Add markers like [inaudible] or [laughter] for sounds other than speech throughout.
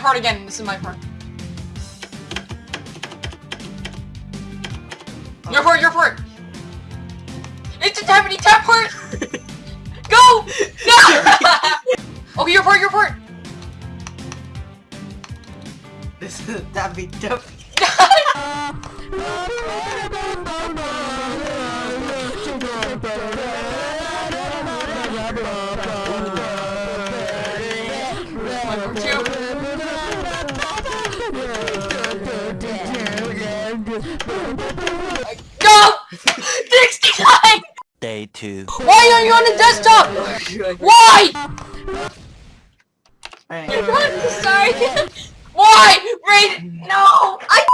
part again. This is my part. Your part, your part! It's a tappity tap part! [laughs] Go! No! [laughs] okay, your part, your part! This is Daffy Duffy. My two. Day 2. Why are you on the desktop? Why? I'm sorry. Why? Raid, no! I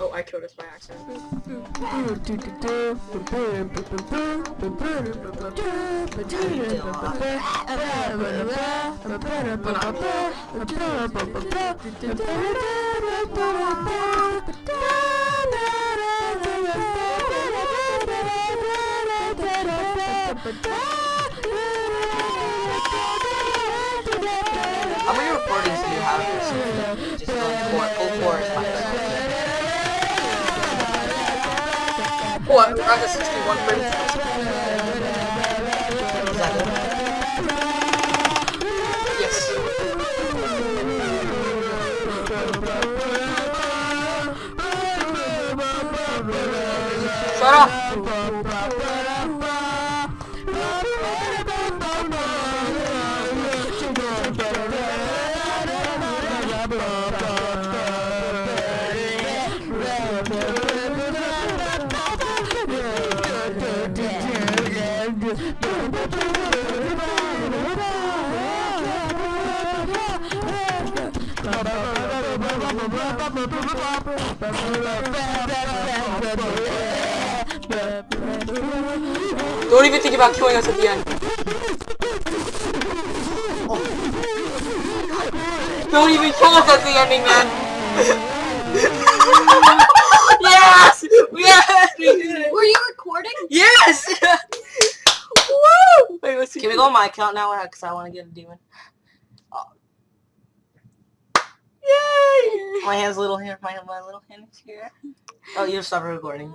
Oh, I killed us by accident. How many recordings do you have of this? Just going for full force Oh, I'm at 61 frames. Shut up! Don't even think about killing us at the end. Don't even kill us at the ending, man. yes! Yes! We did it! Were you recording? Yes! Woo! Wait, let's see. Can we go on my account now? Because I want to get a demon. Yay! My hand's little here. My, my little hand is here. Oh, you stopped recording.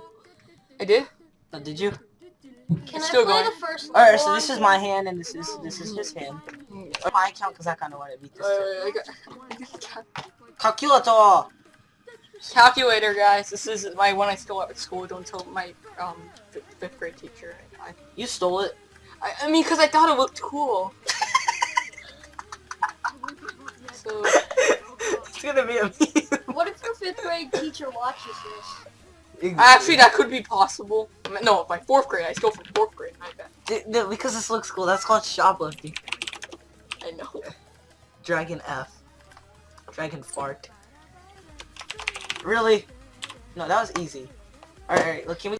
I did? Oh, did you? Can It's I still play going. the first Alright, so this is my hand and this is this is his hand. Or my account because I kind of want to beat this. Wait, wait, I [laughs] Calculator. Calculator, guys. This is my one I stole at school. Don't tell my um fifth, fifth grade teacher. I, You stole it. I, I mean, because I thought it looked cool. so it's gonna be a meme. What if your fifth grade teacher watches this? actually, that could be possible. I mean, No, my fourth grade. I stole from fourth grade. I bet. D- d- because this looks cool. That's called shoplifting. I know. Dragon F. Dragon fart. Really? No, that was easy. Alright, alright, look, can we